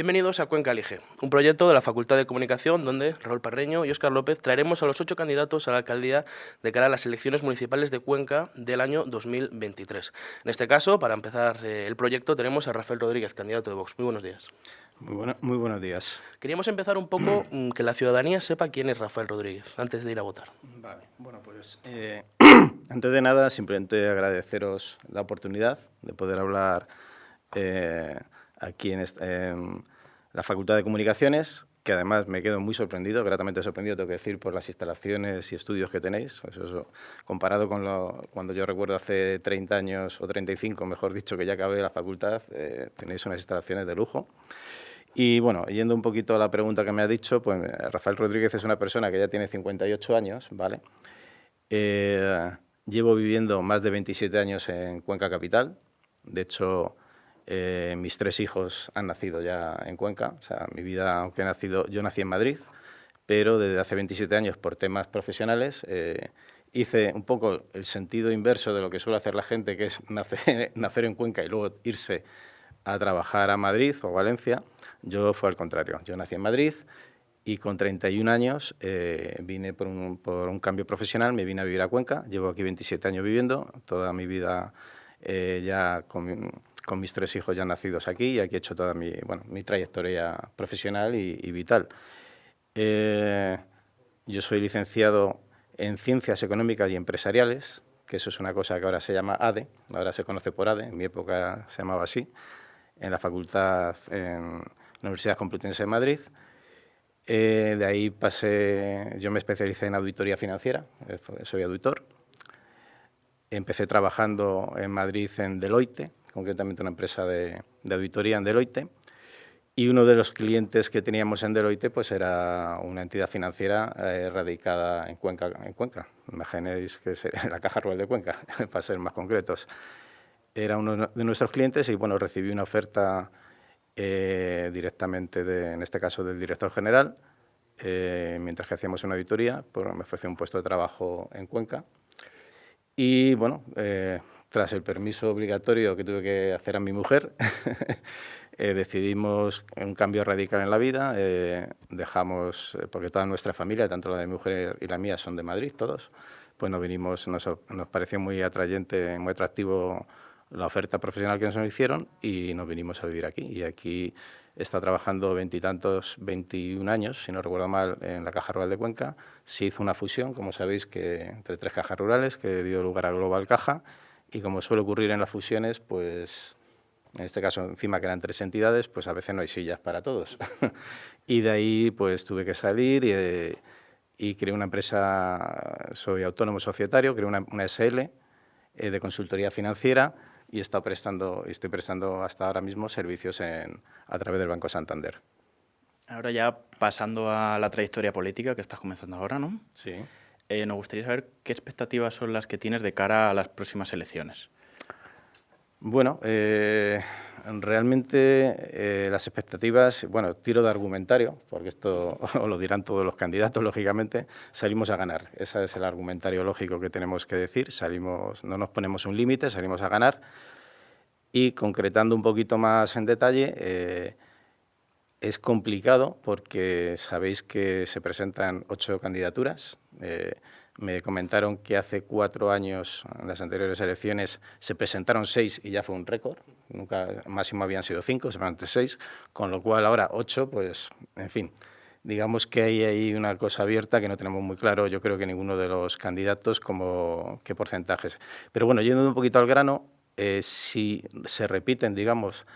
Bienvenidos a Cuenca Elige, un proyecto de la Facultad de Comunicación donde Raúl Parreño y Óscar López traeremos a los ocho candidatos a la alcaldía de cara a las elecciones municipales de Cuenca del año 2023. En este caso, para empezar eh, el proyecto, tenemos a Rafael Rodríguez, candidato de Vox. Muy buenos días. Muy, muy buenos días. Queríamos empezar un poco mm, que la ciudadanía sepa quién es Rafael Rodríguez, antes de ir a votar. Vale, bueno, pues eh, antes de nada, simplemente agradeceros la oportunidad de poder hablar eh, aquí en, la Facultad de Comunicaciones, que además me quedo muy sorprendido, gratamente sorprendido, tengo que decir, por las instalaciones y estudios que tenéis. Eso, comparado con lo, cuando yo recuerdo hace 30 años, o 35, mejor dicho, que ya acabé la facultad, eh, tenéis unas instalaciones de lujo. Y bueno, yendo un poquito a la pregunta que me ha dicho, pues Rafael Rodríguez es una persona que ya tiene 58 años, ¿vale? Eh, llevo viviendo más de 27 años en Cuenca Capital. De hecho, eh, mis tres hijos han nacido ya en Cuenca. O sea, mi vida, aunque he nacido, yo nací en Madrid, pero desde hace 27 años por temas profesionales eh, hice un poco el sentido inverso de lo que suele hacer la gente, que es nacer, nacer en Cuenca y luego irse a trabajar a Madrid o Valencia. Yo fue al contrario. Yo nací en Madrid y con 31 años eh, vine por un, por un, cambio profesional, me vine a vivir a Cuenca. Llevo aquí 27 años viviendo, toda mi vida ya con con mis tres hijos ya nacidos aquí y aquí he hecho toda mi, bueno, mi trayectoria profesional y, vital. Eh, yo soy licenciado en Ciencias Económicas y Empresariales, que eso es una cosa que ahora se llama ADE, ahora se conoce por ADE, en mi época se llamaba así, en la facultad, en la Universidad Complutense de Madrid. Eh, de ahí pasé, yo me especialicé en auditoría financiera, eh, soy auditor. Empecé trabajando en Madrid en Deloitte, concretamente una empresa de, auditoría en Deloitte, y uno de los clientes que teníamos en Deloitte pues era una entidad financiera eh, radicada en Cuenca. En Cuenca. Imaginéis que es la Caja Rural de Cuenca, para ser más concretos. Era uno de nuestros clientes y bueno, recibí una oferta eh, directamente, de, en este caso, del director general, eh, mientras que hacíamos una auditoría, pues me ofreció un puesto de trabajo en Cuenca. Y bueno, tras el permiso obligatorio que tuve que hacer a mi mujer, eh, decidimos un cambio radical en la vida, eh, dejamos, eh, porque toda nuestra familia, tanto la de mi mujer y la mía, son de Madrid, todos, pues nos vinimos, nos, nos pareció muy atrayente, muy atractivo la oferta profesional que nos hicieron y nos vinimos a vivir aquí. Y aquí está trabajando veintitantos, 21 años, si no recuerdo mal, en la Caja Rural de Cuenca. Se hizo una fusión, como sabéis, que entre tres cajas rurales que dio lugar a Global Caja y como suele ocurrir en las fusiones, pues en este caso encima que eran tres entidades, pues a veces no hay sillas para todos. y de ahí pues tuve que salir y, eh, y creé una empresa, soy autónomo societario, creé una, una SL eh, de consultoría financiera y he prestando, estoy prestando hasta ahora mismo servicios en, a través del Banco Santander. Ahora ya pasando a la trayectoria política que estás comenzando ahora, ¿no? Sí. Eh, nos gustaría saber qué expectativas son las que tienes de cara a las próximas elecciones. Bueno, eh, realmente eh, las expectativas, bueno, tiro de argumentario, porque esto lo dirán todos los candidatos, lógicamente, salimos a ganar. Ese es el argumentario lógico que tenemos que decir, salimos, no nos ponemos un límite, salimos a ganar. Y concretando un poquito más en detalle, es complicado porque sabéis que se presentan ocho candidaturas. Eh, me comentaron que hace cuatro años, en las anteriores elecciones, se presentaron seis y ya fue un récord. Nunca máximo habían sido cinco, se presentaron seis, con lo cual ahora ocho, pues, en fin. Digamos que hay ahí una cosa abierta que no tenemos muy claro, yo creo que ninguno de los candidatos, como qué porcentajes. Pero bueno, yendo un poquito al grano, eh, si se repiten, digamos,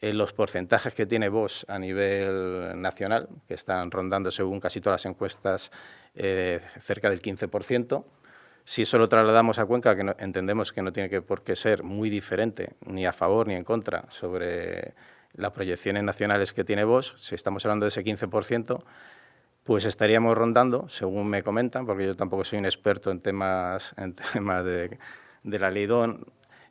los porcentajes que tiene Vox a nivel nacional, que están rondando según casi todas las encuestas eh, cerca del 15%, si eso lo trasladamos a Cuenca, que entendemos que no tiene que por qué ser muy diferente, ni a favor ni en contra, sobre las proyecciones nacionales que tiene Vox, si estamos hablando de ese 15%, pues estaríamos rondando, según me comentan, porque yo tampoco soy un experto en temas, de, de la ley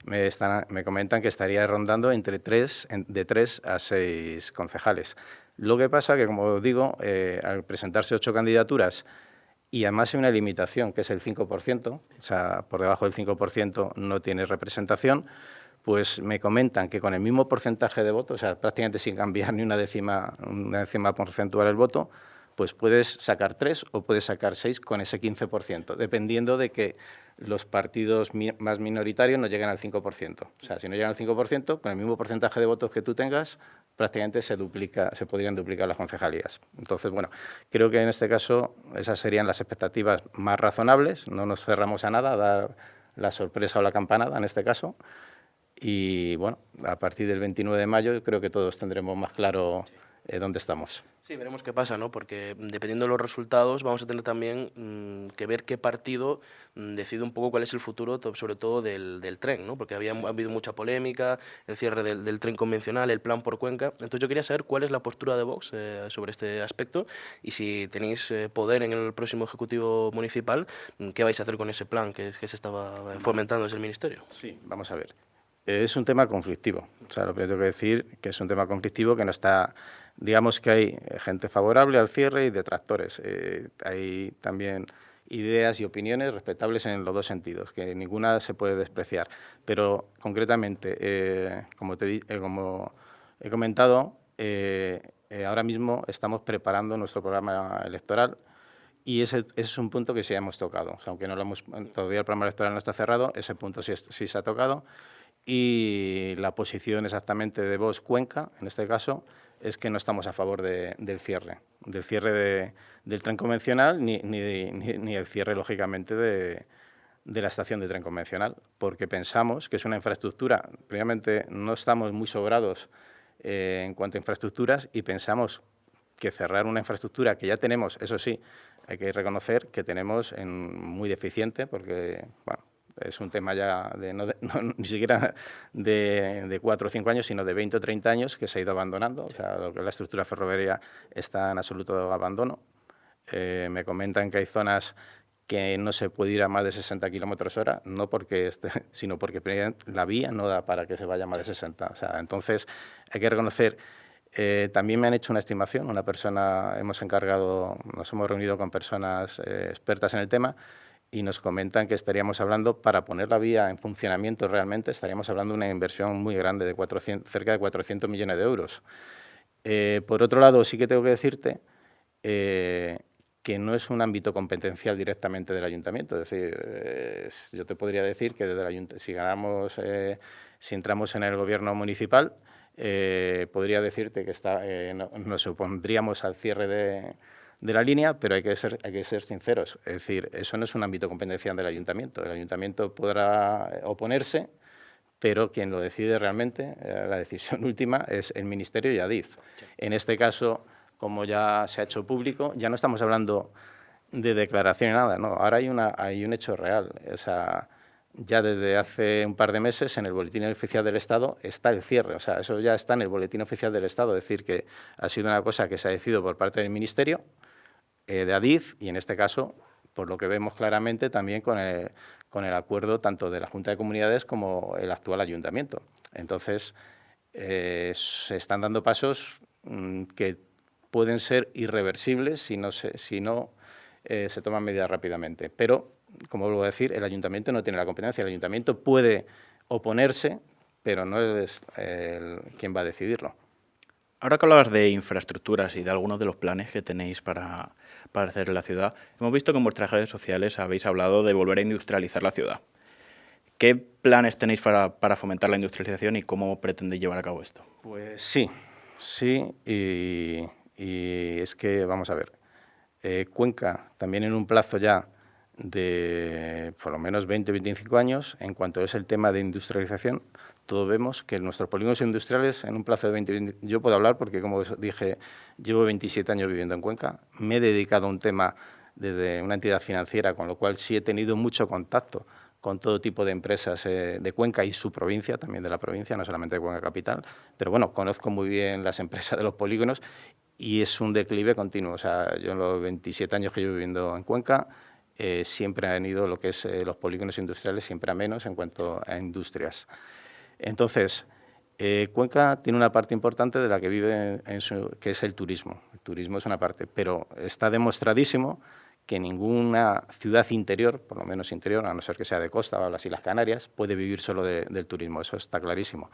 me, están, me comentan que estaría rondando entre tres, de tres a seis concejales. Lo que pasa que, como digo, eh, al presentarse ocho candidaturas y además hay una limitación, que es el 5%, o sea, por debajo del 5% no tiene representación, pues me comentan que con el mismo porcentaje de votos, o sea, prácticamente sin cambiar ni una décima, una décima porcentual el voto, pues puedes sacar tres o puedes sacar seis con ese 15%, dependiendo de que los partidos más minoritarios no lleguen al 5%. O sea, si no llegan al 5%, con el mismo porcentaje de votos que tú tengas, prácticamente se, duplica, se podrían duplicar las concejalías. Entonces, bueno, creo que en este caso esas serían las expectativas más razonables. No nos cerramos a nada, a dar la sorpresa o la campanada en este caso. Y bueno, a partir del 29 de mayo creo que todos tendremos más claro eh, dónde estamos. Sí, veremos qué pasa, ¿no? Porque dependiendo de los resultados vamos a tener también mm, que ver qué partido mm, decide un poco cuál es el futuro, sobre todo del, del tren, ¿no? Porque había ha habido mucha polémica, el cierre del, del, tren convencional, el plan por Cuenca. Entonces yo quería saber cuál es la postura de Vox eh, sobre este aspecto y si tenéis eh, poder en el próximo Ejecutivo Municipal, mm, ¿qué vais a hacer con ese plan que, que se estaba fomentando desde el Ministerio? Sí, vamos a ver. Es un tema conflictivo. O sea, lo que tengo que decir que es un tema conflictivo que no está digamos que hay gente favorable al cierre y detractores. Eh, hay también ideas y opiniones respetables en los dos sentidos, que ninguna se puede despreciar. Pero concretamente, eh, como, te, eh, como he comentado, ahora mismo estamos preparando nuestro programa electoral y ese, es un punto que sí hemos tocado. aunque no lo hemos, todavía el programa electoral no está cerrado, ese punto sí, sí se ha tocado. Y la posición exactamente de Vos Cuenca, en este caso, es que no estamos a favor del cierre, del cierre del tren convencional ni, ni, el cierre, lógicamente, de, la estación de tren convencional, porque pensamos que es una infraestructura, previamente no estamos muy sobrados eh, en cuanto a infraestructuras y pensamos que cerrar una infraestructura que ya tenemos, eso sí, hay que reconocer que tenemos en muy deficiente, porque bueno, es un tema ya de, no, ni siquiera de, cuatro o cinco años, sino de 20 o 30 años que se ha ido abandonando. O sea, lo que la estructura ferroviaria está en absoluto abandono. Eh, me comentan que hay zonas que no se puede ir a más de 60 kilómetros hora, no porque esté, sino porque la vía no da para que se vaya a más de 60. O sea, entonces, hay que reconocer eh, también me han hecho una estimación, una persona, hemos encargado, nos hemos reunido con personas eh, expertas en el tema y nos comentan que estaríamos hablando, para poner la vía en funcionamiento realmente, estaríamos hablando de una inversión muy grande, de 400, cerca de 400 millones de euros. Eh, por otro lado, sí que tengo que decirte eh, que no es un ámbito competencial directamente del ayuntamiento. Es decir, yo te podría decir que desde el si ganamos, eh, si entramos en el gobierno municipal, podría decirte que está, nos opondríamos al cierre de, de la línea, pero hay que, ser, hay que ser sinceros. Es decir, eso no es un ámbito competencial del ayuntamiento. El ayuntamiento podrá oponerse, pero quien lo decide realmente, eh, la decisión última, es el Ministerio y Adif. En este caso, como ya se ha hecho público, ya no estamos hablando de declaración ni nada, no. Ahora hay, una, hay un hecho real. O sea, ya desde hace un par de meses en el Boletín Oficial del Estado está el cierre. O sea, eso ya está en el Boletín Oficial del Estado. Es decir, que ha sido una cosa que se ha decidido por parte del Ministerio eh, de ADIF y en este caso, por lo que vemos claramente, también con el, con el acuerdo tanto de la Junta de Comunidades como el actual Ayuntamiento. Entonces, eh, se están dando pasos mm, que pueden ser irreversibles si no se, si no, eh, se toman medidas rápidamente. Pero, como vuelvo a decir, el Ayuntamiento no tiene la competencia. El Ayuntamiento puede oponerse, pero no es quien va a decidirlo. Ahora que hablabas de infraestructuras y de algunos de los planes que tenéis para, para hacer la ciudad, hemos visto que en vuestras redes sociales habéis hablado de volver a industrializar la ciudad. ¿Qué planes tenéis para, fomentar la industrialización y cómo pretendéis llevar a cabo esto? Pues sí, sí, y, es que, vamos a ver, eh, Cuenca, también en un plazo ya de por lo menos 20 o 25 años, en cuanto es el tema de industrialización, todos vemos que nuestros polígonos industriales en un plazo de 20, yo puedo hablar porque, como dije, llevo 27 años viviendo en Cuenca, me he dedicado a un tema desde una entidad financiera, con lo cual sí he tenido mucho contacto con todo tipo de empresas eh, de Cuenca y su provincia, también de la provincia, no solamente de Cuenca Capital, pero bueno, conozco muy bien las empresas de los polígonos y es un declive continuo. O sea, yo en los 27 años que llevo viviendo en Cuenca, eh, siempre han ido lo que es eh, los polígonos industriales, siempre a menos en cuanto a industrias. Entonces, eh, Cuenca tiene una parte importante de la que vive, en su, que es el turismo. El turismo es una parte, pero está demostradísimo que ninguna ciudad interior, por lo menos interior, a no ser que sea de costa o las Islas Canarias, puede vivir solo del turismo, eso está clarísimo.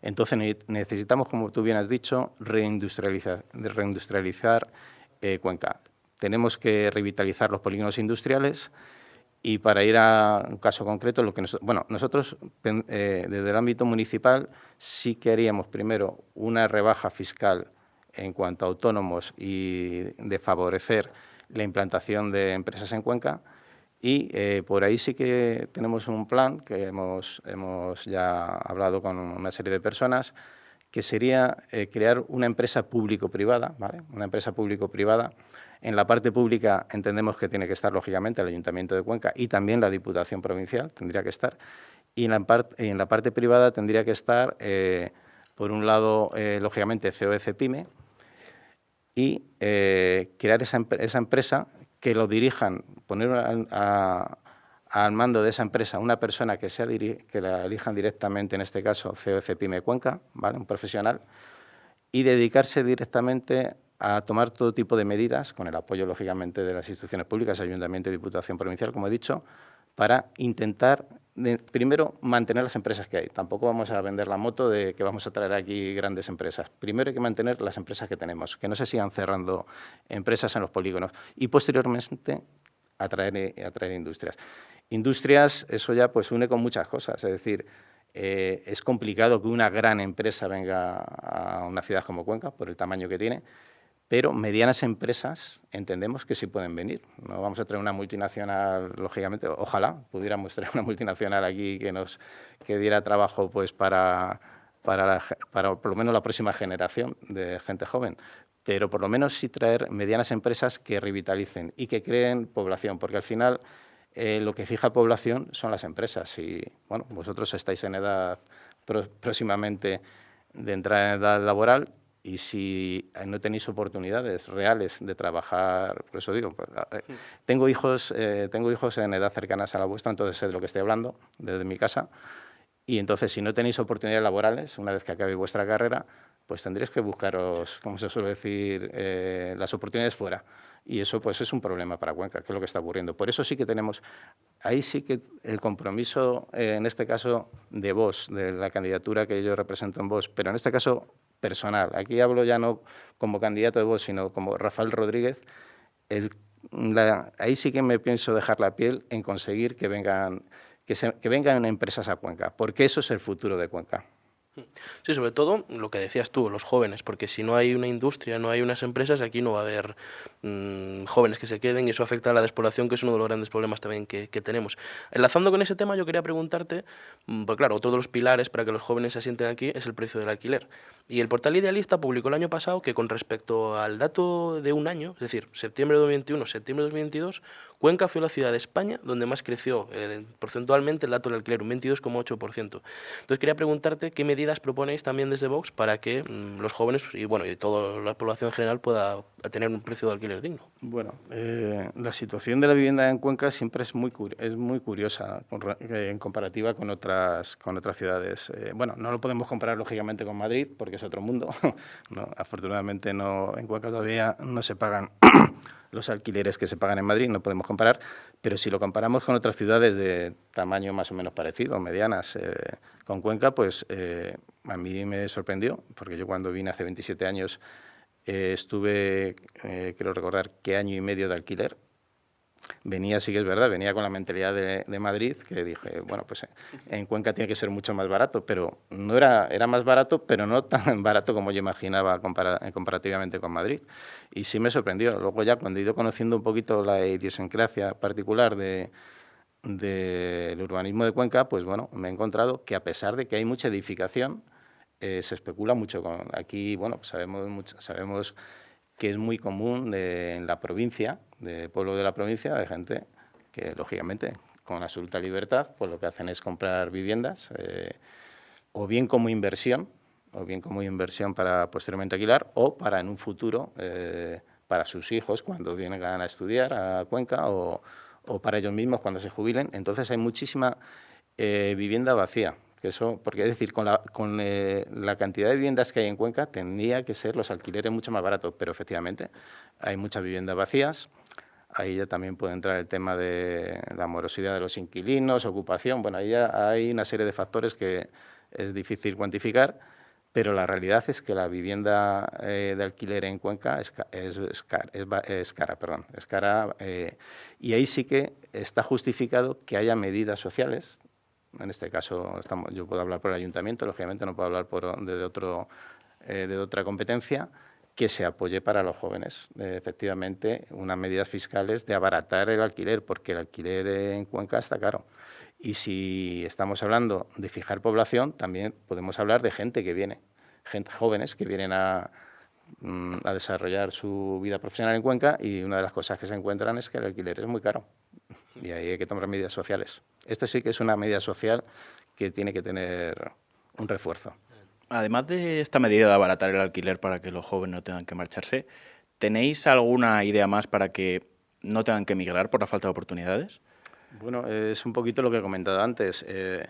Entonces necesitamos, como tú bien has dicho, reindustrializar, eh, Cuenca. Tenemos que revitalizar los polígonos industriales y para ir a un caso concreto, lo que bueno, nosotros eh, desde el ámbito municipal sí queríamos primero una rebaja fiscal en cuanto a autónomos y de favorecer la implantación de empresas en Cuenca y eh, por ahí sí que tenemos un plan que hemos, hemos ya hablado con una serie de personas que sería eh, crear una empresa público-privada, ¿vale? una empresa público-privada. En la parte pública entendemos que tiene que estar, lógicamente, el Ayuntamiento de Cuenca y también la Diputación Provincial, tendría que estar. Y en la, parte, privada tendría que estar, eh, por un lado, lógicamente, COEC Pyme, y eh, crear esa, esa, empresa que lo dirijan, poner al mando de esa empresa una persona que, sea que la elijan directamente, en este caso COC Pyme Cuenca, ¿vale? un profesional, y dedicarse directamente a tomar todo tipo de medidas, con el apoyo, lógicamente, de las instituciones públicas, Ayuntamiento y Diputación Provincial, como he dicho, para intentar, primero, mantener las empresas que hay. Tampoco vamos a vender la moto de que vamos a traer aquí grandes empresas. Primero hay que mantener las empresas que tenemos, que no se sigan cerrando empresas en los polígonos. Y posteriormente, atraer, atraer industrias. Industrias, eso ya pues une con muchas cosas, es decir, eh, es complicado que una gran empresa venga a una ciudad como Cuenca, por el tamaño que tiene, pero medianas empresas entendemos que sí pueden venir. No vamos a traer una multinacional, lógicamente, ojalá pudiéramos traer una multinacional aquí que nos que diera trabajo pues para, para, para por lo menos la próxima generación de gente joven, pero por lo menos sí traer medianas empresas que revitalicen y que creen población, porque al final eh, lo que fija población son las empresas y, bueno, vosotros estáis en edad próximamente de entrar en edad laboral y si no tenéis oportunidades reales de trabajar, por eso digo, pues, eh, tengo, hijos, eh, tengo hijos en edad cercanas a la vuestra, entonces sé de lo que estoy hablando desde mi casa, y entonces si no tenéis oportunidades laborales, una vez que acabe vuestra carrera, pues tendréis que buscaros, como se suele decir, eh, las oportunidades fuera. Y eso pues es un problema para Cuenca, que es lo que está ocurriendo. Por eso sí que tenemos, ahí sí que el compromiso, en este caso, de vos, de la candidatura que yo represento en vos, pero en este caso personal. Aquí hablo ya no como candidato de vos, sino como Rafael Rodríguez. Ahí sí que me pienso dejar la piel en conseguir que vengan, que, que vengan empresas a Cuenca, porque eso es el futuro de Cuenca. Sí, sobre todo lo que decías tú, los jóvenes, porque si no hay una industria, no hay unas empresas, aquí no va a haber mm, jóvenes que se queden y eso afecta a la despoblación, que es uno de los grandes problemas también que, tenemos. Enlazando con ese tema, yo quería preguntarte, mm, pues claro, otro de los pilares para que los jóvenes se asienten aquí es el precio del alquiler. Y el portal Idealista publicó el año pasado que con respecto al dato de un año, es decir, septiembre de 2021, septiembre de 2022, Cuenca fue la ciudad de España donde más creció eh, porcentualmente el dato del alquiler, un 22,8%. Entonces quería preguntarte qué medidas proponéis también desde Vox para que mm, los jóvenes y bueno y toda la población en general pueda tener un precio de alquiler digno. Bueno, eh, la situación de la vivienda en Cuenca siempre es muy es muy curiosa eh, en comparativa con otras con otras ciudades. bueno, no lo podemos comparar lógicamente con Madrid porque es otro mundo. afortunadamente no en Cuenca todavía no se pagan los alquileres que se pagan en Madrid, no podemos comparar, pero si lo comparamos con otras ciudades de tamaño más o menos parecido, medianas, eh, con Cuenca, pues eh, a mí me sorprendió, porque yo cuando vine hace 27 años eh, estuve, quiero recordar, qué año y medio de alquiler venía, sí que es verdad, venía con la mentalidad de, Madrid, que dije, bueno, pues en Cuenca tiene que ser mucho más barato, pero no era, era más barato, pero no tan barato como yo imaginaba comparativamente con Madrid. Y sí me sorprendió. Luego ya cuando he ido conociendo un poquito la idiosincrasia particular de del urbanismo de Cuenca, pues bueno, me he encontrado que a pesar de que hay mucha edificación, eh, se especula mucho con... Aquí, bueno, sabemos, mucho, sabemos que es muy común en la provincia, de pueblo de la provincia, de gente que, lógicamente, con absoluta libertad, pues lo que hacen es comprar viviendas, eh, o bien como inversión, o bien como inversión para posteriormente alquilar, o para en un futuro, eh, para sus hijos cuando vienen a estudiar a Cuenca, o, o, para ellos mismos cuando se jubilen. Entonces hay muchísima eh, vivienda vacía eso, porque es decir, con, la, con eh, la cantidad de viviendas que hay en Cuenca, tendría que ser los alquileres mucho más baratos, pero efectivamente hay muchas viviendas vacías. ahí ya también puede entrar el tema de la morosidad de los inquilinos, ocupación, bueno, ahí ya hay una serie de factores que es difícil cuantificar, pero la realidad es que la vivienda eh, de alquiler en Cuenca es, es, cara, perdón, es cara eh, y ahí sí que está justificado que haya medidas sociales, en este caso estamos, yo puedo hablar por el ayuntamiento, lógicamente no puedo hablar por, de, otro, eh, de otra competencia, que se apoye para los jóvenes. efectivamente, unas medidas fiscales de abaratar el alquiler, porque el alquiler en Cuenca está caro. Y si estamos hablando de fijar población, también podemos hablar de gente que viene, gente jóvenes que vienen a, mm, a desarrollar su vida profesional en Cuenca y una de las cosas que se encuentran es que el alquiler es muy caro y ahí hay que tomar medidas sociales. Esta sí que es una medida social que tiene que tener un refuerzo. Además de esta medida de abaratar el alquiler para que los jóvenes no tengan que marcharse, ¿tenéis alguna idea más para que no tengan que emigrar por la falta de oportunidades? Bueno, es un poquito lo que he comentado antes. Eh,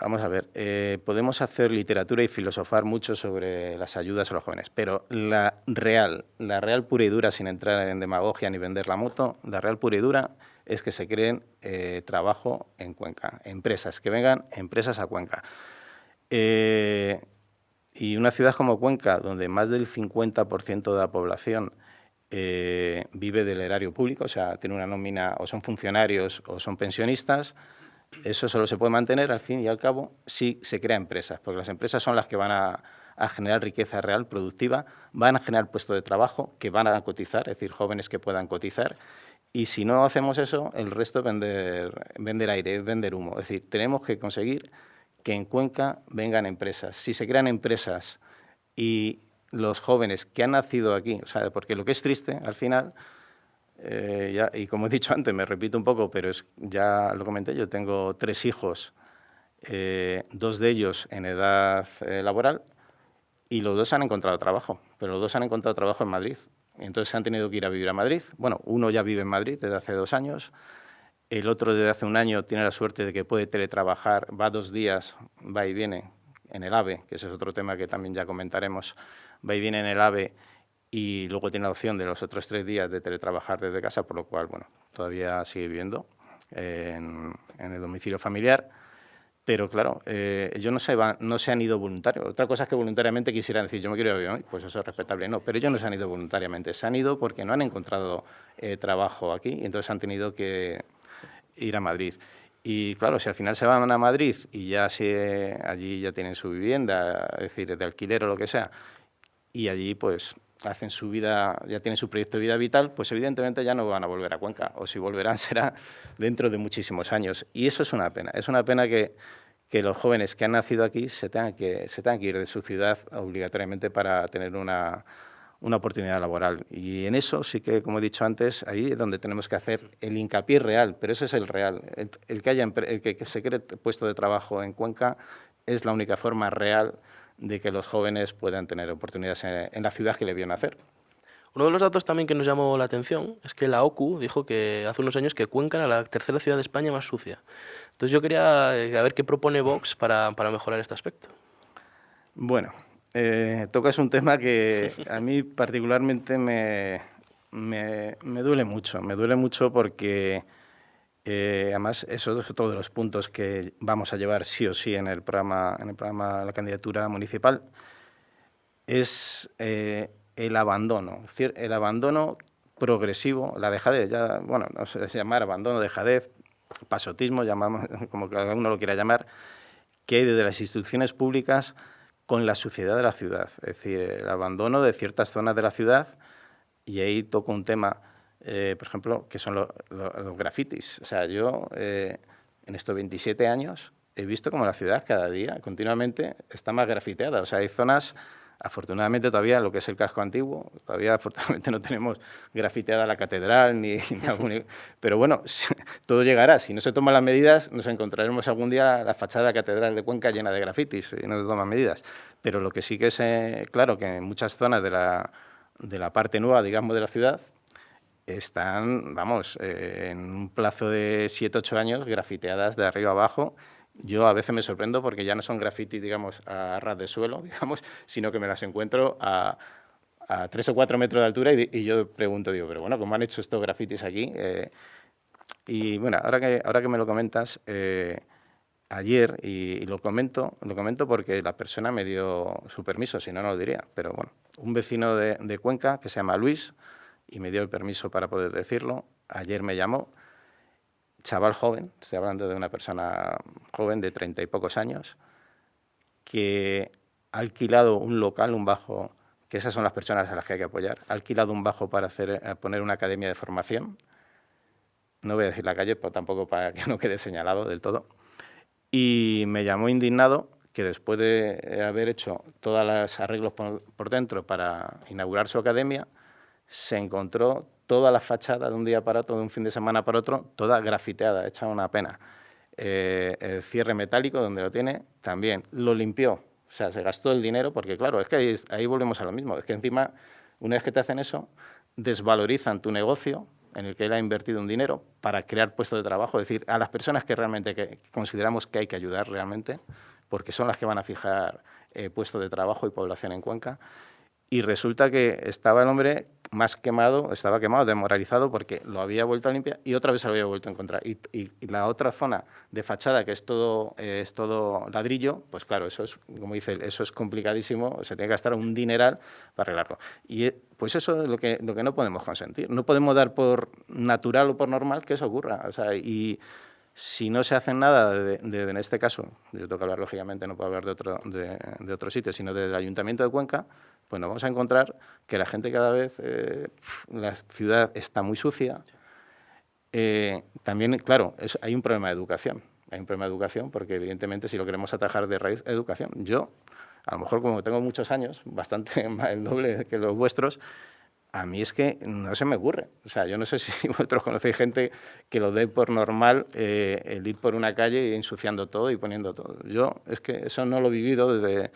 vamos a ver, eh, podemos hacer literatura y filosofar mucho sobre las ayudas a los jóvenes, pero la real, la real pura y dura, sin entrar en demagogia ni vender la moto, la real pura y dura es que se creen eh, trabajo en Cuenca, empresas, que vengan empresas a Cuenca. y una ciudad como Cuenca, donde más del 50% de la población eh, vive del erario público, o sea, tiene una nómina, o son funcionarios o son pensionistas, eso solo se puede mantener al fin y al cabo si se crea empresas, porque las empresas son las que van a, generar riqueza real, productiva, van a generar puestos de trabajo que van a cotizar, es decir, jóvenes que puedan cotizar, y si no hacemos eso, el resto es vender, vender aire, vender humo. Es decir, tenemos que conseguir que en Cuenca vengan empresas. Si se crean empresas y los jóvenes que han nacido aquí, o sea, porque lo que es triste al final, eh, y como he dicho antes, me repito un poco, pero es, ya lo comenté, yo tengo tres hijos, eh, dos de ellos en edad eh, laboral, y los dos han encontrado trabajo, pero los dos han encontrado trabajo en Madrid. Entonces se han tenido que ir a vivir a Madrid. Bueno, uno ya vive en Madrid desde hace dos años, el otro desde hace un año tiene la suerte de que puede teletrabajar, va dos días, va y viene en el AVE, que ese es otro tema que también ya comentaremos, va y viene en el AVE y luego tiene la opción de los otros tres días de teletrabajar desde casa, por lo cual, bueno, todavía sigue viviendo en, el domicilio familiar. Pero claro, eh, ellos no se, van, no se han ido voluntarios. Otra cosa es que voluntariamente quisieran decir, yo me quiero ir a pues eso es respetable. No, pero ellos no se han ido voluntariamente. Se han ido porque no han encontrado eh, trabajo aquí y entonces han tenido que ir a Madrid. Y claro, si al final se van a Madrid y ya se, allí ya tienen su vivienda, es decir, de alquiler o lo que sea, y allí pues hacen su vida, ya tienen su proyecto de vida vital, pues evidentemente ya no van a volver a Cuenca, o si volverán será dentro de muchísimos años. Y eso es una pena, es una pena que, que los jóvenes que han nacido aquí se tengan que, se tengan que ir de su ciudad obligatoriamente para tener una, una oportunidad laboral. Y en eso sí que, como he dicho antes, ahí es donde tenemos que hacer el hincapié real, pero eso es el real. El, que, haya, el que se cree puesto de trabajo en Cuenca es la única forma real de que los jóvenes puedan tener oportunidades en, la ciudad que le vio nacer. Uno de los datos también que nos llamó la atención es que la OCU dijo que hace unos años que Cuenca era la tercera ciudad de España más sucia. Entonces yo quería eh, ver qué propone Vox para, para mejorar este aspecto. Bueno, eh, tocas un tema que a mí particularmente me, me, me duele mucho. Me duele mucho porque eh, además, eso es otro de los puntos que vamos a llevar sí o sí en el programa, en el programa la candidatura municipal, es eh, el abandono, el abandono progresivo, la dejadez, ya, bueno, no sé si llamar abandono, dejadez, pasotismo, llamamos, como cada uno lo quiera llamar, que hay desde las instituciones públicas con la suciedad de la ciudad, es decir, el abandono de ciertas zonas de la ciudad, y ahí toco un tema eh, por ejemplo, que son los grafitis. O sea, yo eh, en estos 27 años he visto como la ciudad cada día, continuamente, está más grafiteada. O sea, hay zonas, afortunadamente todavía lo que es el casco antiguo, todavía afortunadamente no tenemos grafiteada la catedral, ni, pero bueno, todo llegará. Si no se toman las medidas, nos encontraremos algún día la fachada de la catedral de Cuenca llena de grafitis, y no se toman medidas. Pero lo que sí que es eh, claro que en muchas zonas de la, de la parte nueva, digamos, de la ciudad, están, vamos, eh, en un plazo de 7, 8 años, grafiteadas de arriba abajo. Yo a veces me sorprendo porque ya no son grafitis, digamos, a ras de suelo, digamos, sino que me las encuentro a, a tres o cuatro metros de altura y, yo pregunto, digo, pero bueno, ¿cómo han hecho estos grafitis aquí? Eh, y bueno, ahora que, ahora que me lo comentas, eh, ayer, y, lo comento, lo comento porque la persona me dio su permiso, si no, no lo diría, pero bueno, un vecino de Cuenca que se llama Luis y me dio el permiso para poder decirlo, ayer me llamó, chaval joven, estoy hablando de una persona joven de treinta y pocos años, que ha alquilado un local, un bajo, que esas son las personas a las que hay que apoyar, ha alquilado un bajo para hacer, eh, poner una academia de formación, no voy a decir la calle, pero tampoco para que no quede señalado del todo, y me llamó indignado que después de haber hecho todos los arreglos por, dentro para inaugurar su academia, se encontró toda la fachada de un día para otro, de un fin de semana para otro, toda grafiteada, hecha una pena. Eh, el cierre metálico, donde lo tiene, también lo limpió. O sea, se gastó el dinero, porque claro, es que ahí, volvemos a lo mismo. Es que encima, una vez que te hacen eso, desvalorizan tu negocio en el que él ha invertido un dinero para crear puestos de trabajo, es decir, a las personas que realmente consideramos que hay que ayudar realmente, porque son las que van a fijar eh, puestos de trabajo y población en Cuenca, y resulta que estaba el hombre más quemado, estaba quemado, demoralizado, porque lo había vuelto a limpiar y otra vez se lo había vuelto a encontrar. Y, la otra zona de fachada, que es todo, eh, es todo ladrillo, pues claro, eso es, como dice, eso es complicadísimo, se tiene que gastar un dineral para arreglarlo. Y eh, pues eso es lo que, lo que no podemos consentir. No podemos dar por natural o por normal que eso ocurra. O sea, y si no se hace nada, de, en este caso, yo tengo que hablar lógicamente, no puedo hablar de otro, de, de otro sitio, sino del Ayuntamiento de Cuenca, pues nos vamos a encontrar que la gente cada vez, eh, la ciudad está muy sucia. Eh, también, claro, hay un problema de educación. Hay un problema de educación porque, evidentemente, si lo queremos atajar de raíz, educación. Yo, a lo mejor como tengo muchos años, bastante más el doble que los vuestros, a mí es que no se me ocurre. O sea, yo no sé si vosotros conocéis gente que lo dé por normal eh, el ir por una calle ensuciando todo y poniendo todo. Yo es que eso no lo he vivido desde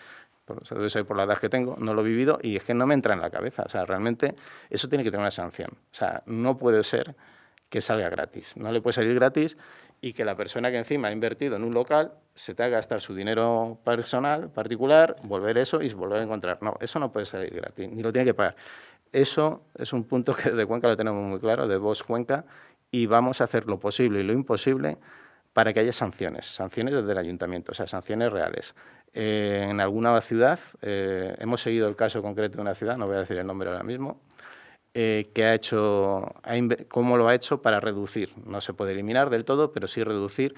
por, debe ser por la edad que tengo, no lo he vivido y es que no me entra en la cabeza. O sea, realmente eso tiene que tener una sanción. O sea, no puede ser que salga gratis. No le puede salir gratis y que la persona que encima ha invertido en un local se tenga que gastar su dinero personal, particular, volver eso y volver a encontrar. No, eso no puede salir gratis, ni lo tiene que pagar. Eso es un punto que de Cuenca lo tenemos muy claro, de Voz Cuenca, y vamos a hacer lo posible y lo imposible para que haya sanciones, sanciones desde el ayuntamiento, o sea, sanciones reales. Eh, en alguna ciudad, eh, hemos seguido el caso concreto de una ciudad, no voy a decir el nombre ahora mismo, eh, que ha hecho, cómo lo ha hecho para reducir, no se puede eliminar del todo, pero sí reducir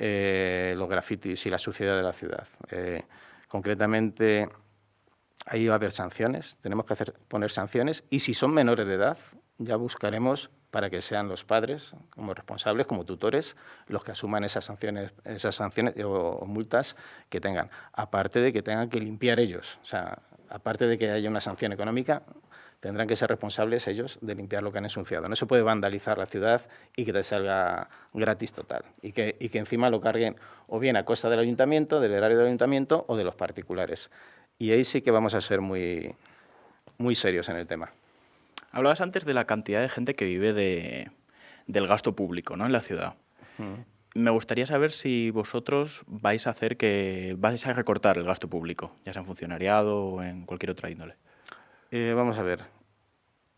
los grafitis y la suciedad de la ciudad. concretamente, ahí va a haber sanciones, tenemos que hacer, poner sanciones, y si son menores de edad, ya buscaremos para que sean los padres como responsables, como tutores, los que asuman esas sanciones, esas sanciones o, multas que tengan. Aparte de que tengan que limpiar ellos, o sea, aparte de que haya una sanción económica, tendrán que ser responsables ellos de limpiar lo que han ensuciado. No se puede vandalizar la ciudad y que te salga gratis total. Y que, y que encima lo carguen o bien a costa del ayuntamiento, del erario del ayuntamiento o de los particulares. Y ahí sí que vamos a ser muy, muy serios en el tema. Hablabas antes de la cantidad de gente que vive de, del gasto público ¿no? en la ciudad. Me gustaría saber si vosotros vais a hacer que vais a recortar el gasto público, ya sea en funcionariado o en cualquier otra índole. Eh, vamos a ver.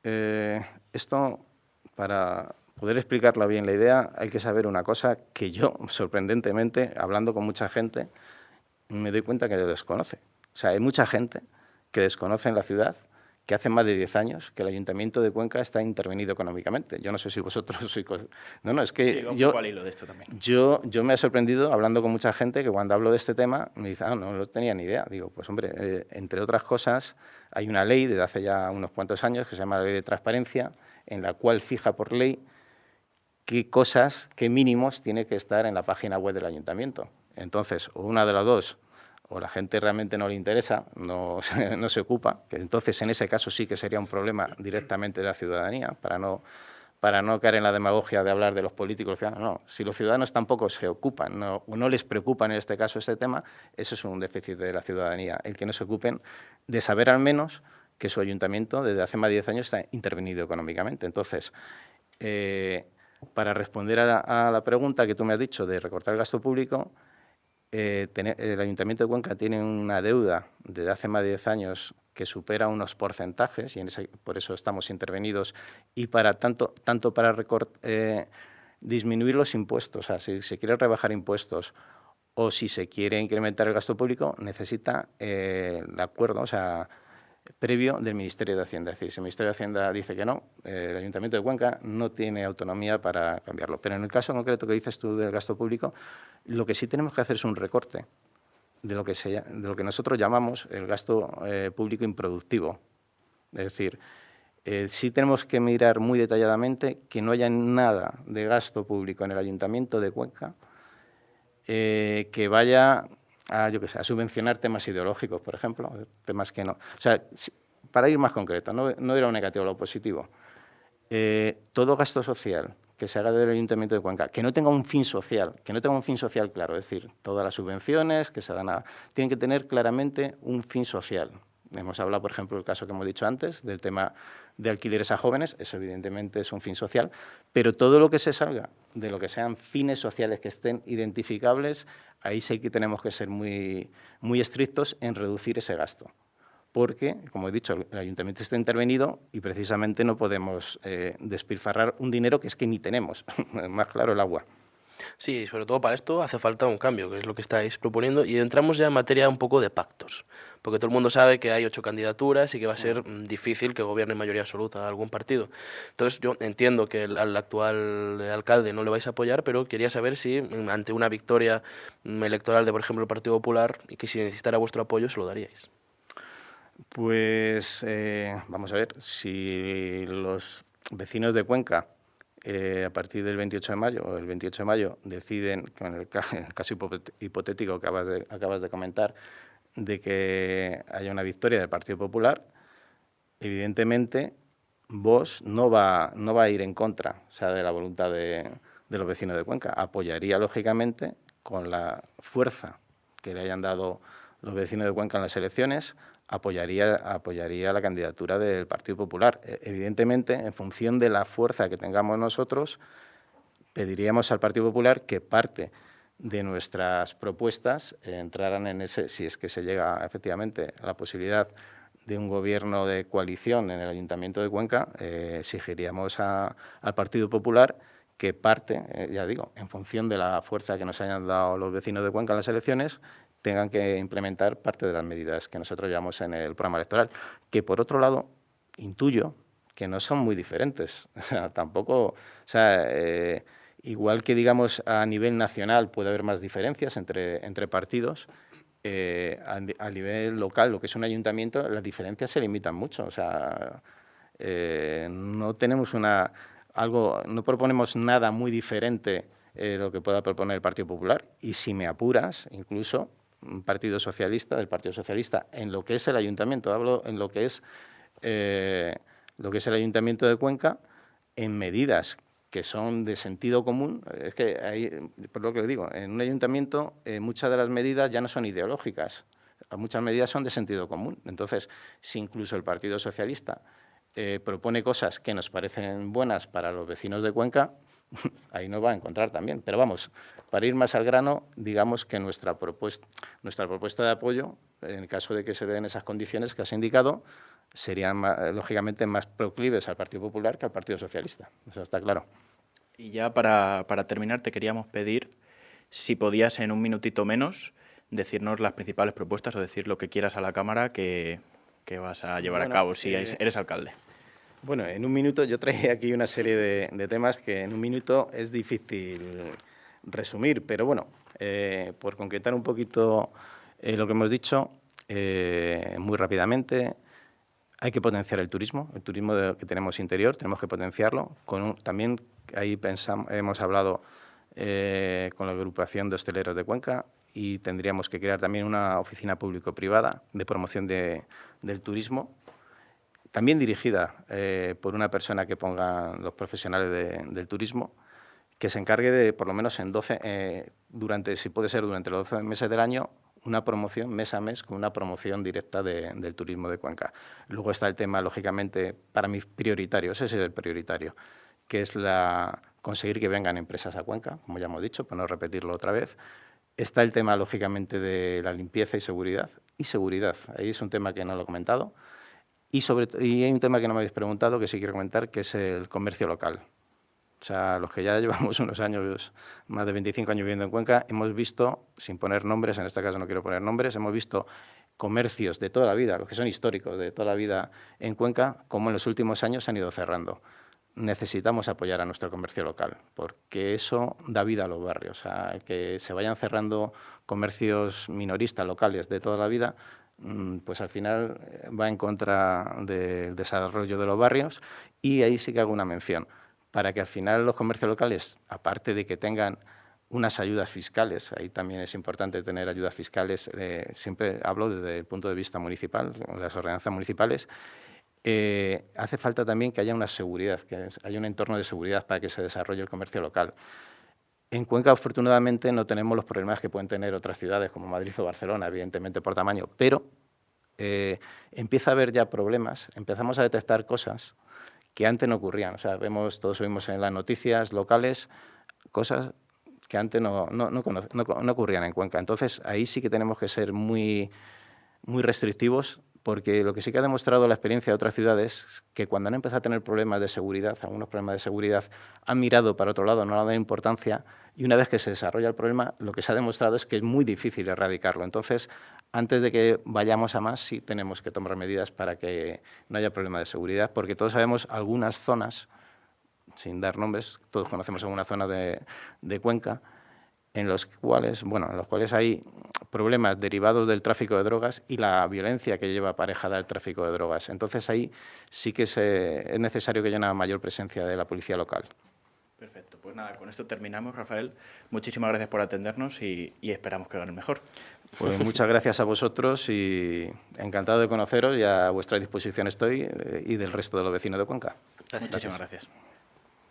Eh, esto, para poder explicarla bien la idea, hay que saber una cosa que yo, sorprendentemente, hablando con mucha gente, me doy cuenta que lo desconoce. O sea, hay mucha gente que desconoce en la ciudad que hace más de 10 años que el Ayuntamiento de Cuenca está intervenido económicamente. Yo no sé si vosotros sois... No, no, es que yo, de esto también. yo, yo me he sorprendido hablando con mucha gente que cuando hablo de este tema me dice, ah, no, no tenía ni idea. Digo, pues hombre, eh, entre otras cosas, hay una ley desde hace ya unos cuantos años que se llama la Ley de Transparencia, en la cual fija por ley qué cosas, qué mínimos tiene que estar en la página web del Ayuntamiento. Entonces, una de las dos o la gente realmente no le interesa, no, no, se ocupa, que entonces en ese caso sí que sería un problema directamente de la ciudadanía, para no, para no caer en la demagogia de hablar de los políticos. No, si los ciudadanos tampoco se ocupan no, no les preocupa en este caso este tema, eso es un déficit de la ciudadanía, el que no se ocupen de saber al menos que su ayuntamiento desde hace más de 10 años está intervenido económicamente. Entonces, eh, para responder a, a la pregunta que tú me has dicho de recortar el gasto público, eh, el Ayuntamiento de Cuenca tiene una deuda desde hace más de 10 años que supera unos porcentajes, y en ese, por eso estamos intervenidos, y para tanto, tanto para eh, disminuir los impuestos, o sea, si se quiere rebajar impuestos o si se quiere incrementar el gasto público, necesita eh, el acuerdo, o sea, previo del Ministerio de Hacienda. Es decir, si el Ministerio de Hacienda dice que no, eh, el Ayuntamiento de Cuenca no tiene autonomía para cambiarlo. Pero en el caso concreto que dices tú del gasto público, lo que sí tenemos que hacer es un recorte de lo que, nosotros llamamos el gasto eh, público improductivo. Es decir, eh, sí tenemos que mirar muy detalladamente que no haya nada de gasto público en el Ayuntamiento de Cuenca que vaya a, yo que sé, a subvencionar temas ideológicos, por ejemplo, temas que no... O sea, para ir más concreto, no, no era lo negativo, lo positivo. Eh, todo gasto social que se haga del Ayuntamiento de Cuenca, que no tenga un fin social, que no tenga un fin social claro, es decir, todas las subvenciones que se dan a... tienen que tener claramente un fin social. Hemos hablado, por ejemplo, del caso que hemos dicho antes, del tema de alquileres a jóvenes, eso evidentemente es un fin social, pero todo lo que se salga de lo que sean fines sociales que estén identificables, ahí sí que tenemos que ser muy, muy estrictos en reducir ese gasto. Porque, como he dicho, el ayuntamiento está intervenido y precisamente no podemos eh, despilfarrar un dinero que es que ni tenemos, más claro el agua. Sí, sobre todo para esto hace falta un cambio, que es lo que estáis proponiendo, y entramos ya en materia un poco de pactos, porque todo el mundo sabe que hay ocho candidaturas y que va a ser mm, difícil que gobierne mayoría absoluta algún partido. Entonces yo entiendo que al actual alcalde no le vais a apoyar, pero quería saber si mm, ante una victoria mm, electoral de, por ejemplo, el Partido Popular, y que si necesitara vuestro apoyo, se lo daríais. Pues eh, vamos a ver, si los vecinos de Cuenca eh, a partir del 28 de mayo o el 28 de mayo deciden, con el, caso hipotético que acabas de, acabas de comentar, de que haya una victoria del Partido Popular, evidentemente vos no va, no va a ir en contra sea, de la voluntad de, de los vecinos de Cuenca. Apoyaría, lógicamente, con la fuerza que le hayan dado los vecinos de Cuenca en las elecciones, apoyaría, apoyaría la candidatura del Partido Popular. E, evidentemente, en función de la fuerza que tengamos nosotros, pediríamos al Partido Popular que parte de nuestras propuestas entraran en ese, si es que se llega efectivamente a la posibilidad de un gobierno de coalición en el Ayuntamiento de Cuenca, eh, exigiríamos al Partido Popular que parte, eh, ya digo, en función de la fuerza que nos hayan dado los vecinos de Cuenca en las elecciones, tengan que implementar parte de las medidas que nosotros llevamos en el programa electoral, que por otro lado intuyo que no son muy diferentes. O sea, tampoco, o sea, eh, igual que digamos a nivel nacional puede haber más diferencias entre, entre partidos, eh, a, nivel local, lo que es un ayuntamiento, las diferencias se limitan mucho. O sea, eh, no tenemos una algo, no proponemos nada muy diferente de lo que pueda proponer el Partido Popular. Y si me apuras, incluso un Partido Socialista, del Partido Socialista, en lo que es el ayuntamiento, hablo en lo que es, eh, lo que es el ayuntamiento de Cuenca, en medidas que son de sentido común, es que hay, por lo que digo, en un ayuntamiento eh, muchas de las medidas ya no son ideológicas, muchas medidas son de sentido común. Entonces, si incluso el Partido Socialista eh, propone cosas que nos parecen buenas para los vecinos de Cuenca, ahí no va a encontrar también. Pero vamos, para ir más al grano, digamos que nuestra propuesta, nuestra propuesta de apoyo, en el caso de que se den esas condiciones que has indicado, serían lógicamente más proclives al Partido Popular que al Partido Socialista. Eso está claro. Y ya para, terminar, te queríamos pedir si podías en un minutito menos decirnos las principales propuestas o decir lo que quieras a la Cámara que, vas a llevar a cabo si eh, eres alcalde. Bueno, en un minuto yo traje aquí una serie de, temas que en un minuto es difícil resumir, pero bueno, eh, por concretar un poquito eh, lo que hemos dicho, eh, muy rápidamente, hay que potenciar el turismo, el turismo que tenemos interior, tenemos que potenciarlo. Con también ahí pensamos, hemos hablado con la agrupación de hosteleros de Cuenca y tendríamos que crear también una oficina público-privada de promoción del turismo también dirigida eh, por una persona que ponga los profesionales del turismo, que se encargue de, por lo menos en 12, eh, durante, si puede ser durante los 12 meses del año, una promoción mes a mes con una promoción directa del turismo de Cuenca. Luego está el tema, lógicamente, para mí prioritario, ese es el prioritario, que es la, conseguir que vengan empresas a Cuenca, como ya hemos dicho, para no repetirlo otra vez, Está el tema, lógicamente, de la limpieza y seguridad. Y seguridad, ahí es un tema que no lo he comentado. Y, sobre, y hay un tema que no me habéis preguntado, que sí quiero comentar, que es el comercio local. O sea, los que ya llevamos unos años, más de 25 años viviendo en Cuenca, hemos visto, sin poner nombres, en este caso no quiero poner nombres, hemos visto comercios de toda la vida, los que son históricos de toda la vida en Cuenca, como en los últimos años se han ido cerrando. Necesitamos apoyar a nuestro comercio local, porque eso da vida a los barrios. O sea, que se vayan cerrando comercios minoristas locales de toda la vida, pues al final eh, va en contra del desarrollo de los barrios y ahí sí que hago una mención para que al final los comercios locales, aparte de que tengan unas ayudas fiscales, ahí también es importante tener ayudas fiscales, eh, siempre hablo desde el punto de vista municipal, las ordenanzas municipales, eh, hace falta también que haya una seguridad, que haya un entorno de seguridad para que se desarrolle el comercio local. En Cuenca, afortunadamente, no tenemos los problemas que pueden tener otras ciudades como Madrid o Barcelona, evidentemente por tamaño, pero eh, empieza a haber ya problemas, empezamos a detectar cosas que antes no ocurrían. O sea, vemos, todos oímos en las noticias locales cosas que antes no, ocurrían en Cuenca. Entonces, ahí sí que tenemos que ser muy restrictivos porque lo que sí que ha demostrado la experiencia de otras ciudades es que cuando han empezado a tener problemas de seguridad, algunos problemas de seguridad, han mirado para otro lado, no han dado importancia, y una vez que se desarrolla el problema, lo que se ha demostrado es que es muy difícil erradicarlo. Entonces, antes de que vayamos a más, sí tenemos que tomar medidas para que no haya problema de seguridad, porque todos sabemos algunas zonas, sin dar nombres, todos conocemos alguna zona de Cuenca, en los cuales, bueno, en los cuales hay problemas derivados del tráfico de drogas y la violencia que lleva aparejada el tráfico de drogas. Entonces ahí sí que se, es necesario que haya una mayor presencia de la policía local. Perfecto, pues nada, con esto terminamos, Rafael. Muchísimas gracias por atendernos y, esperamos que el mejor. Pues muchas gracias a vosotros y encantado de conoceros y a vuestra disposición estoy eh, y del resto de los vecinos de Cuenca. Muchísimas gracias.